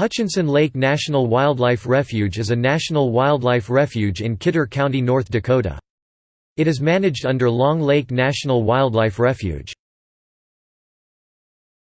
Hutchinson Lake National Wildlife Refuge is a national wildlife refuge in Kidder County, North Dakota. It is managed under Long Lake National Wildlife Refuge.